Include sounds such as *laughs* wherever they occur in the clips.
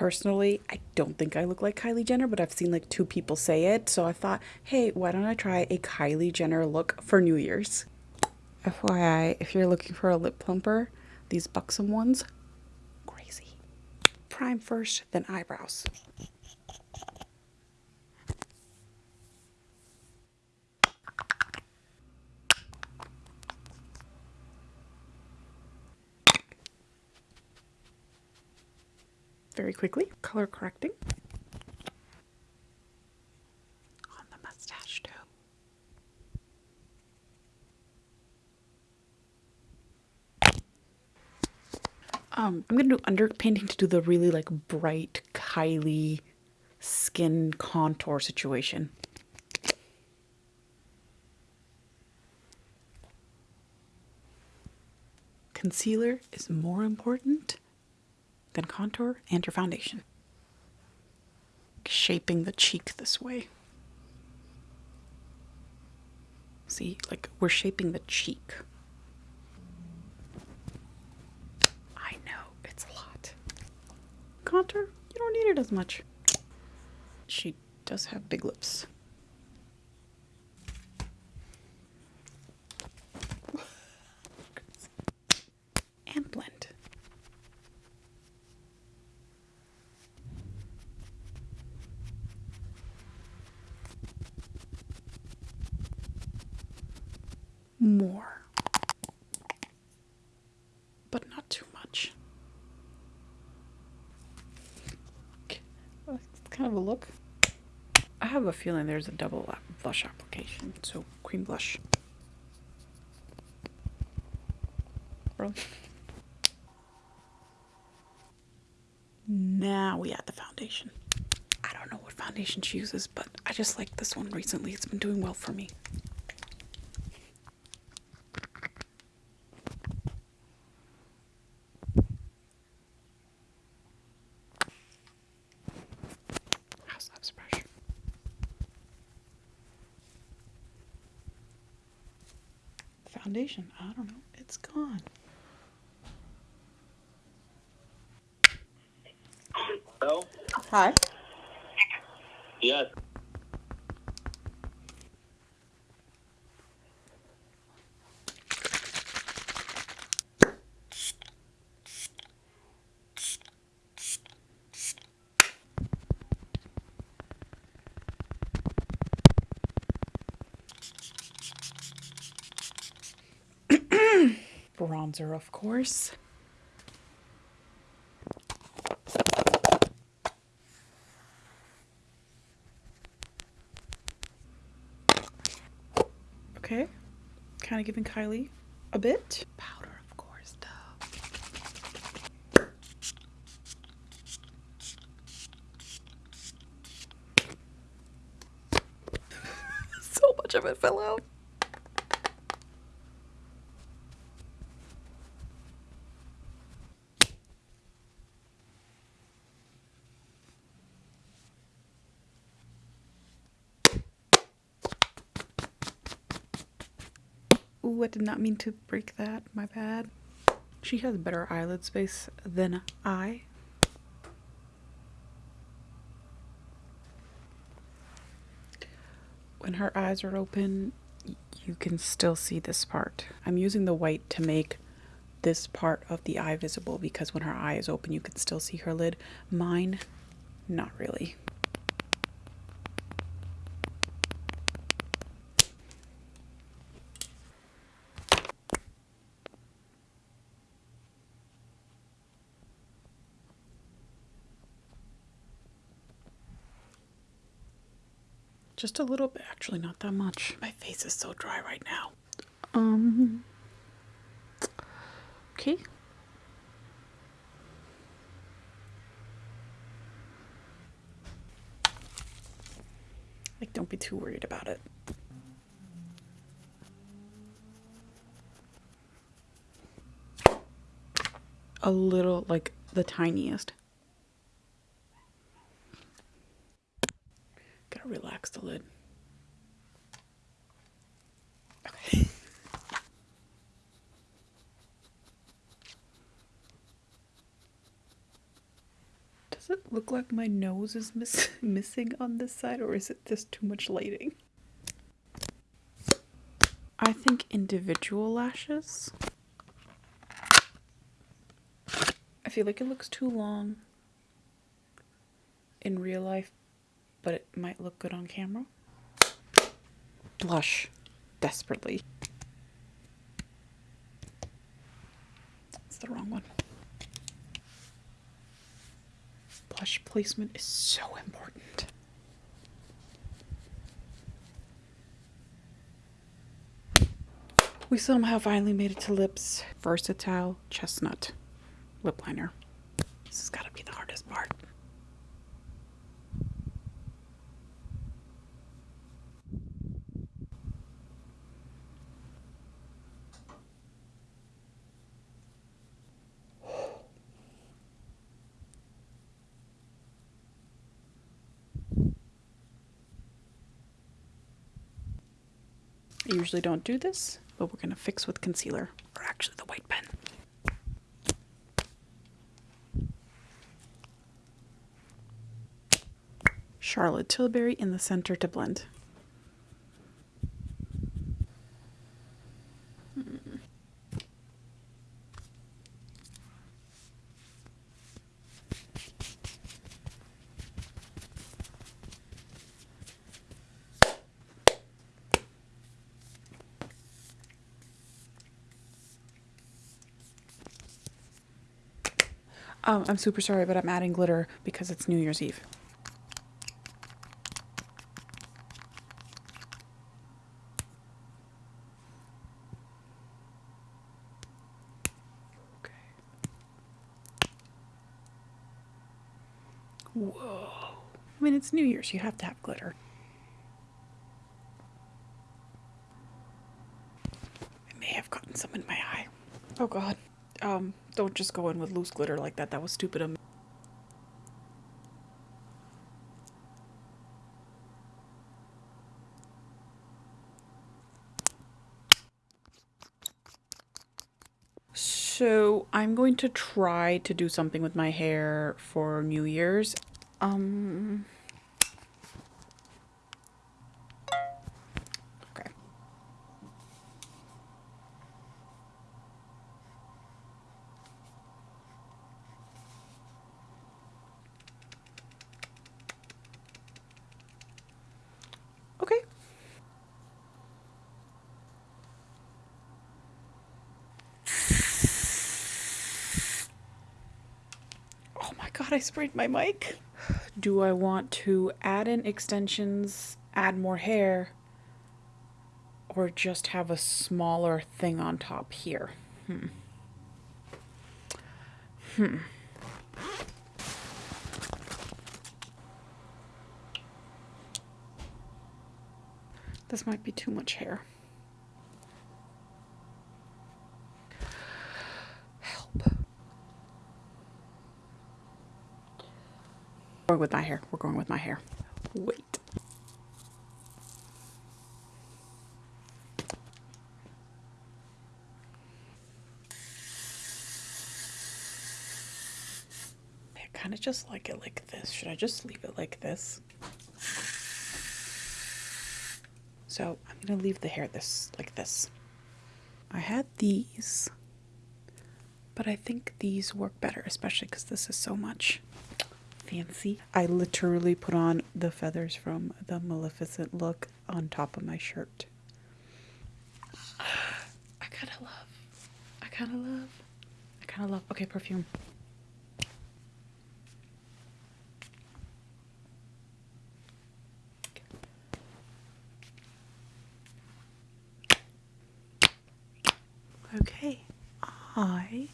Personally, I don't think I look like Kylie Jenner, but I've seen like two people say it. So I thought, hey, why don't I try a Kylie Jenner look for New Year's? FYI, if you're looking for a lip plumper, these buxom ones, crazy. Prime first, then eyebrows. Very quickly. Color correcting. On the mustache too. Um, I'm gonna do underpainting to do the really like bright Kylie skin contour situation. Concealer is more important then contour and your foundation. Shaping the cheek this way. See, like we're shaping the cheek. I know, it's a lot. Contour, you don't need it as much. She does have big lips. and blend. More, but not too much. That's kind of a look. I have a feeling there's a double blush application, so cream blush. Now we add the foundation. I don't know what foundation she uses, but I just like this one recently. It's been doing well for me. Foundation. I don't know. It's gone. Hello? Hi. Yes. Bronzer, of course. Okay, kind of giving Kylie a bit. Powder, of course, though. *laughs* so much of it fell out. Ooh, I did not mean to break that. My bad. She has better eyelid space than I. When her eyes are open, you can still see this part. I'm using the white to make this part of the eye visible because when her eye is open, you can still see her lid. Mine, not really. Just a little bit, actually, not that much. My face is so dry right now. Um. Okay. Like, don't be too worried about it. A little, like, the tiniest. Relax the lid. Okay. Does it look like my nose is miss *laughs* missing on this side or is it just too much lighting? I think individual lashes. I feel like it looks too long in real life, but it might look good on camera. Blush desperately. It's the wrong one. Blush placement is so important. We somehow finally made it to lips. Versatile chestnut lip liner. This has got to be the hardest part. I usually don't do this, but we're going to fix with concealer, or actually the white pen. Charlotte Tilbury in the center to blend. Um, I'm super sorry, but I'm adding glitter because it's New Year's Eve. Okay. Whoa. I mean, it's New Year's. You have to have glitter. I may have gotten some in my eye. Oh, God. Um, don't just go in with loose glitter like that. That was stupid of me. So I'm going to try to do something with my hair for New Year's. Um. Okay. Okay. Oh my god, I sprayed my mic. Do I want to add in extensions, add more hair, or just have a smaller thing on top here? Hmm. Hmm. This might be too much hair. Going with my hair. We're going with my hair. Wait. I kind of just like it like this. Should I just leave it like this? So I'm gonna leave the hair this like this. I had these, but I think these work better, especially because this is so much fancy. I literally put on the feathers from the Maleficent look on top of my shirt. *sighs* I kind of love, I kind of love, I kind of love, okay, perfume. Okay, I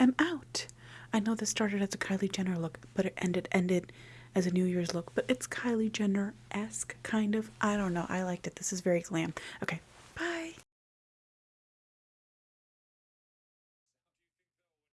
am out. I know this started as a Kylie Jenner look, but it ended ended as a New Year's look. But it's Kylie Jenner esque kind of. I don't know. I liked it. This is very glam. Okay,